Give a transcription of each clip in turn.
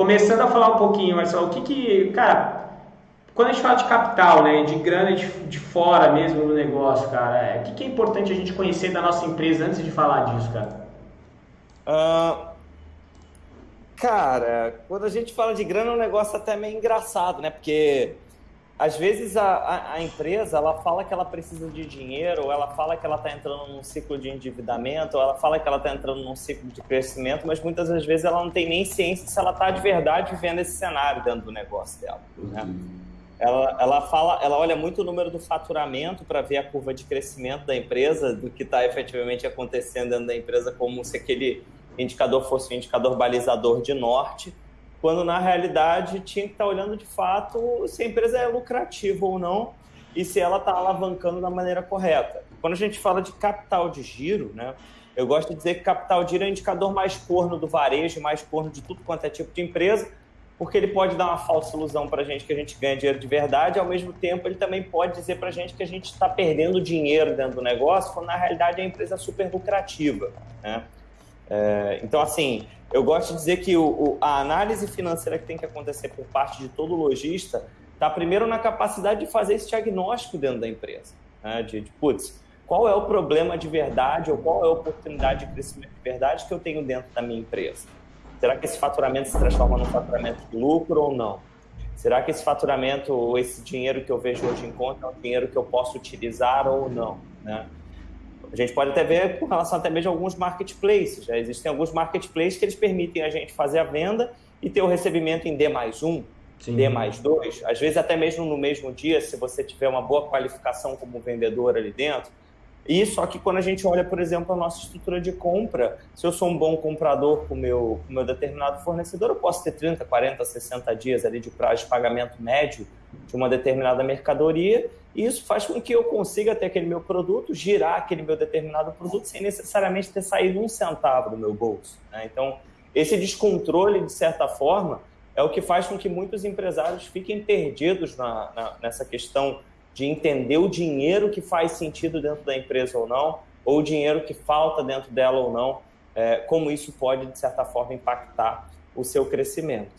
começando a falar um pouquinho, Marcelo, o que que, cara, quando a gente fala de capital, né, de grana de, de fora mesmo no negócio, cara, é, o que, que é importante a gente conhecer da nossa empresa antes de falar disso, cara? Uh, cara, quando a gente fala de grana é um negócio até meio engraçado, né? Porque às vezes a, a, a, empresa ela fala que ela precisa de dinheiro, ou ela fala que ela está entrando num ciclo de endividamento, ou ela fala que ela está entrando num ciclo de crescimento, mas muitas das vezes ela não tem nem ciência se ela está de verdade vivendo esse cenário dentro do negócio dela. Né? Ela, ela fala, ela olha muito o número do faturamento para ver a curva de crescimento da empresa, do que está efetivamente acontecendo dentro da empresa, como se aquele indicador fosse um indicador balizador de norte, quando na realidade tinha que estar tá olhando de fato se a empresa é lucrativa ou não e se ela está alavancando da maneira correta. Quando a gente fala de capital de giro, né, eu gosto de dizer que capital de giro é o indicador mais corno do varejo, mais corno de tudo quanto é tipo de empresa, porque ele pode dar uma falsa ilusão para a gente que a gente ganha dinheiro de verdade, ao mesmo tempo ele também pode dizer para a gente que a gente está perdendo dinheiro dentro do negócio, quando na realidade a empresa é super lucrativa. Né? É, então, assim, eu gosto de dizer que o, o, a análise financeira que tem que acontecer por parte de todo lojista está primeiro na capacidade de fazer esse diagnóstico dentro da empresa, né? de, de putz, qual é o problema de verdade ou qual é a oportunidade de crescimento de verdade que eu tenho dentro da minha empresa. Será que esse faturamento se transforma num faturamento de lucro ou não? Será que esse faturamento ou esse dinheiro que eu vejo hoje em conta é um dinheiro que eu posso utilizar ou não? Né? A gente pode até ver com relação até mesmo a alguns marketplaces. Já existem alguns marketplaces que eles permitem a gente fazer a venda e ter o recebimento em D mais um, Sim. D mais dois. Às vezes até mesmo no mesmo dia, se você tiver uma boa qualificação como vendedor ali dentro, e só que quando a gente olha, por exemplo, a nossa estrutura de compra, se eu sou um bom comprador com meu, o meu determinado fornecedor, eu posso ter 30, 40, 60 dias ali de prazo de pagamento médio de uma determinada mercadoria, e isso faz com que eu consiga ter aquele meu produto, girar aquele meu determinado produto sem necessariamente ter saído um centavo do meu bolso. Né? Então, esse descontrole, de certa forma, é o que faz com que muitos empresários fiquem perdidos na, na, nessa questão de entender o dinheiro que faz sentido dentro da empresa ou não, ou o dinheiro que falta dentro dela ou não, é, como isso pode, de certa forma, impactar o seu crescimento.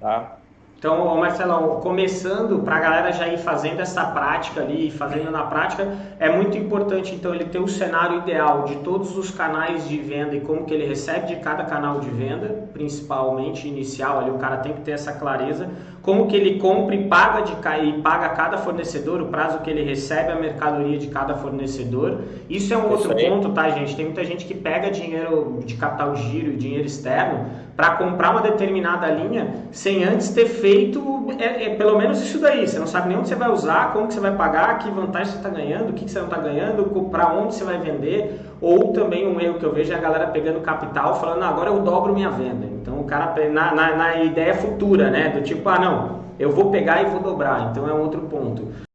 Tá? Então, Marcelo, começando para a galera já ir fazendo essa prática ali, fazendo na prática, é muito importante então ele ter o cenário ideal de todos os canais de venda e como que ele recebe de cada canal de venda, principalmente inicial, ali o cara tem que ter essa clareza, como que ele compra e paga de e paga cada fornecedor, o prazo que ele recebe a mercadoria de cada fornecedor. Isso é um outro ponto, tá, gente? Tem muita gente que pega dinheiro de capital de giro, dinheiro externo para comprar uma determinada linha sem antes ter feito é, é, pelo menos isso daí. Você não sabe nem onde você vai usar, como que você vai pagar, que vantagem você está ganhando, o que, que você não está ganhando, para onde você vai vender. Ou também um erro que eu vejo é a galera pegando capital falando, ah, agora eu dobro minha venda. Então o cara, na, na, na ideia futura, né? Do tipo, ah, não, eu vou pegar e vou dobrar. Então é um outro ponto.